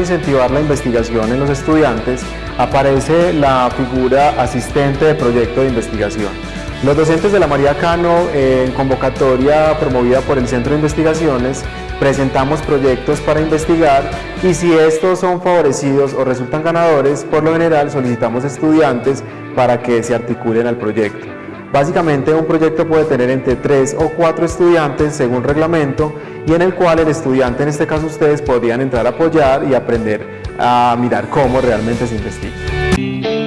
incentivar la investigación en los estudiantes, aparece la figura asistente de proyecto de investigación. Los docentes de la María Cano, en convocatoria promovida por el Centro de Investigaciones, presentamos proyectos para investigar y si estos son favorecidos o resultan ganadores, por lo general solicitamos estudiantes para que se articulen al proyecto. Básicamente un proyecto puede tener entre 3 o 4 estudiantes según reglamento y en el cual el estudiante, en este caso ustedes, podrían entrar a apoyar y aprender a mirar cómo realmente se investiga.